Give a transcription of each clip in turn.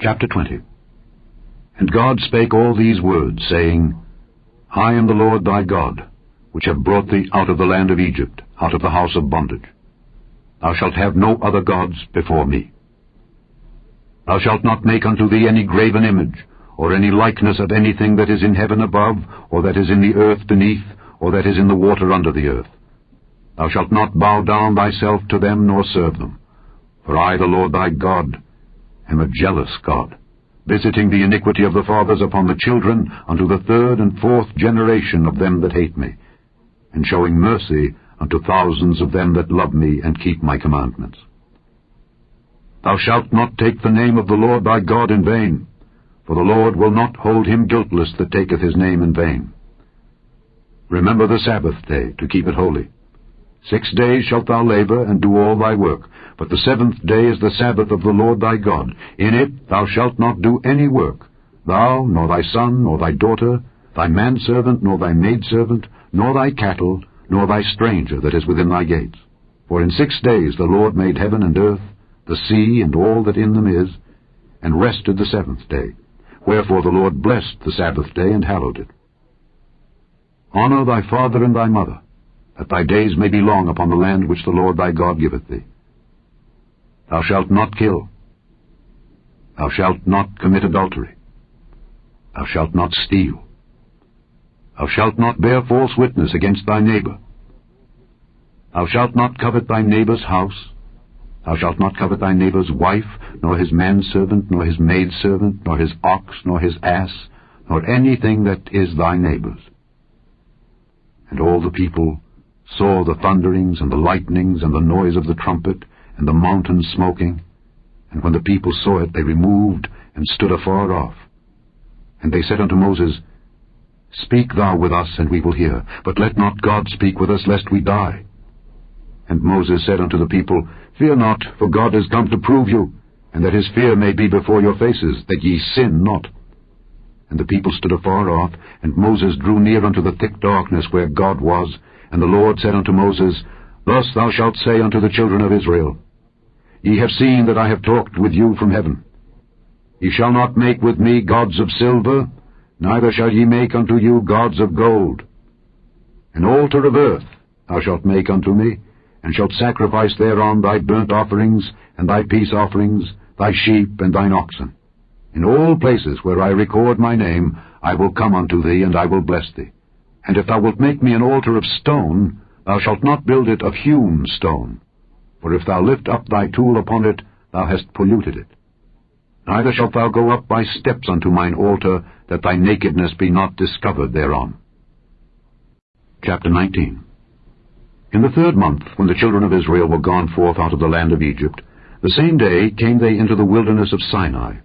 Chapter 20 And God spake all these words, saying, I am the Lord thy God, which have brought thee out of the land of Egypt, out of the house of bondage. Thou shalt have no other gods before me. Thou shalt not make unto thee any graven image, or any likeness of anything that is in heaven above, or that is in the earth beneath, or that is in the water under the earth. Thou shalt not bow down thyself to them, nor serve them. For I, the Lord thy God, am a jealous God, visiting the iniquity of the fathers upon the children unto the third and fourth generation of them that hate me, and showing mercy unto thousands of them that love me and keep my commandments. Thou shalt not take the name of the Lord thy God in vain, for the Lord will not hold him guiltless that taketh his name in vain. Remember the Sabbath day, to keep it holy. Six days shalt thou labor, and do all thy work. But the seventh day is the Sabbath of the Lord thy God. In it thou shalt not do any work, thou, nor thy son, nor thy daughter, thy manservant, nor thy maidservant, nor thy cattle, nor thy stranger that is within thy gates. For in six days the Lord made heaven and earth, the sea, and all that in them is, and rested the seventh day. Wherefore the Lord blessed the Sabbath day and hallowed it. Honor thy father and thy mother, that thy days may be long upon the land which the Lord thy God giveth thee. Thou shalt not kill. Thou shalt not commit adultery. Thou shalt not steal. Thou shalt not bear false witness against thy neighbor. Thou shalt not covet thy neighbor's house. Thou shalt not covet thy neighbor's wife, nor his manservant, nor his maidservant, nor his ox, nor his ass, nor anything that is thy neighbor's. And all the people saw the thunderings, and the lightnings, and the noise of the trumpet, and the mountain smoking. And when the people saw it, they removed, and stood afar off. And they said unto Moses, Speak thou with us, and we will hear, but let not God speak with us, lest we die. And Moses said unto the people, Fear not, for God is come to prove you, and that his fear may be before your faces, that ye sin not. And the people stood afar off, and Moses drew near unto the thick darkness where God was, and the Lord said unto Moses, Thus thou shalt say unto the children of Israel, Ye have seen that I have talked with you from heaven. Ye shall not make with me gods of silver, neither shall ye make unto you gods of gold. An altar of earth thou shalt make unto me, and shalt sacrifice thereon thy burnt offerings, and thy peace offerings, thy sheep, and thine oxen. In all places where I record my name, I will come unto thee, and I will bless thee. And if thou wilt make me an altar of stone, thou shalt not build it of hewn stone. For if thou lift up thy tool upon it, thou hast polluted it. Neither shalt thou go up by steps unto mine altar, that thy nakedness be not discovered thereon. Chapter 19 In the third month, when the children of Israel were gone forth out of the land of Egypt, the same day came they into the wilderness of Sinai.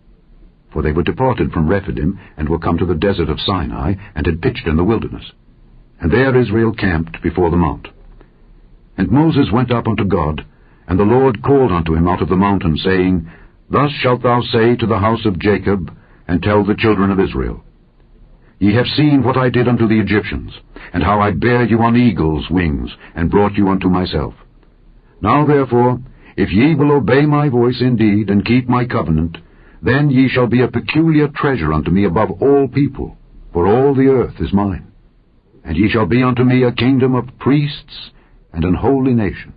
For they were departed from Rephidim, and were come to the desert of Sinai, and had pitched in the wilderness. And there Israel camped before the mount. And Moses went up unto God, and the Lord called unto him out of the mountain, saying, Thus shalt thou say to the house of Jacob, and tell the children of Israel, Ye have seen what I did unto the Egyptians, and how I bare you on eagle's wings, and brought you unto myself. Now therefore, if ye will obey my voice indeed, and keep my covenant, then ye shall be a peculiar treasure unto me above all people, for all the earth is mine. And ye shall be unto me a kingdom of priests and an holy nation.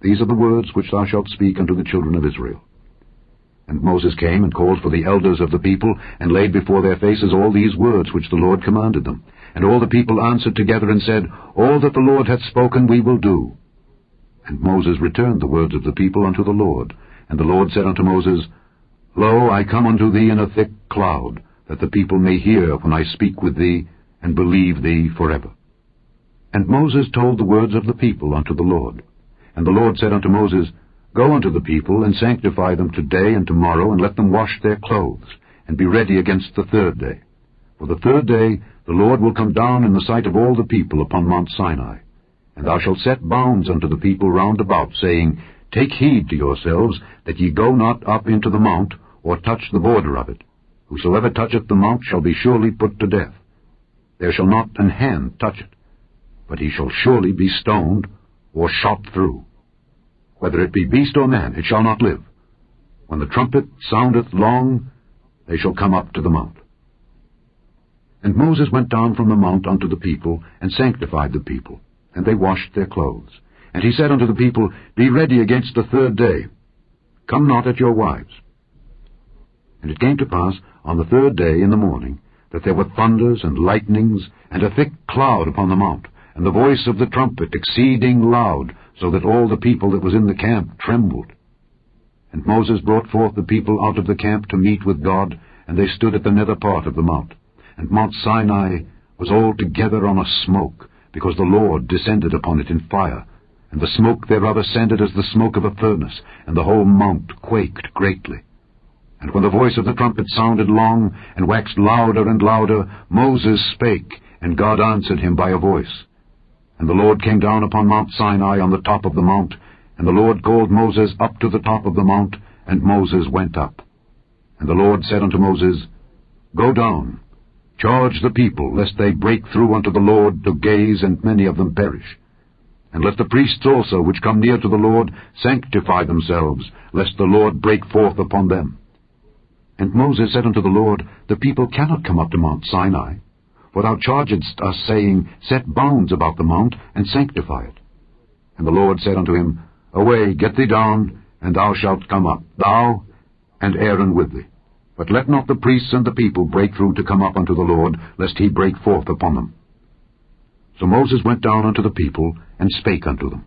These are the words which thou shalt speak unto the children of Israel. And Moses came and called for the elders of the people, and laid before their faces all these words which the Lord commanded them. And all the people answered together and said, All that the Lord hath spoken we will do. And Moses returned the words of the people unto the Lord. And the Lord said unto Moses, Lo, I come unto thee in a thick cloud, that the people may hear when I speak with thee, and believe thee forever. And Moses told the words of the people unto the Lord. And the Lord said unto Moses, Go unto the people, and sanctify them today and tomorrow, and let them wash their clothes, and be ready against the third day. For the third day the Lord will come down in the sight of all the people upon Mount Sinai. And thou shalt set bounds unto the people round about, saying, Take heed to yourselves, that ye go not up into the mount, or touch the border of it. Whosoever toucheth the mount shall be surely put to death. There shall not an hand touch it, but he shall surely be stoned, or shot through. Whether it be beast or man, it shall not live. When the trumpet soundeth long, they shall come up to the mount. And Moses went down from the mount unto the people, and sanctified the people, and they washed their clothes. And he said unto the people, Be ready against the third day. Come not at your wives. And it came to pass on the third day in the morning, that there were thunders and lightnings, and a thick cloud upon the mount, and the voice of the trumpet exceeding loud, so that all the people that was in the camp trembled. And Moses brought forth the people out of the camp to meet with God, and they stood at the nether part of the mount. And Mount Sinai was altogether on a smoke, because the Lord descended upon it in fire, and the smoke thereof ascended as the smoke of a furnace, and the whole mount quaked greatly. And when the voice of the trumpet sounded long, and waxed louder and louder, Moses spake, and God answered him by a voice. And the Lord came down upon Mount Sinai on the top of the mount, and the Lord called Moses up to the top of the mount, and Moses went up. And the Lord said unto Moses, Go down, charge the people, lest they break through unto the Lord to gaze, and many of them perish. And let the priests also, which come near to the Lord, sanctify themselves, lest the Lord break forth upon them. And Moses said unto the Lord, The people cannot come up to Mount Sinai. For thou chargedst us, saying, Set bounds about the mount, and sanctify it. And the Lord said unto him, Away, get thee down, and thou shalt come up, thou and Aaron with thee. But let not the priests and the people break through to come up unto the Lord, lest he break forth upon them. So Moses went down unto the people, and spake unto them.